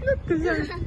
那等下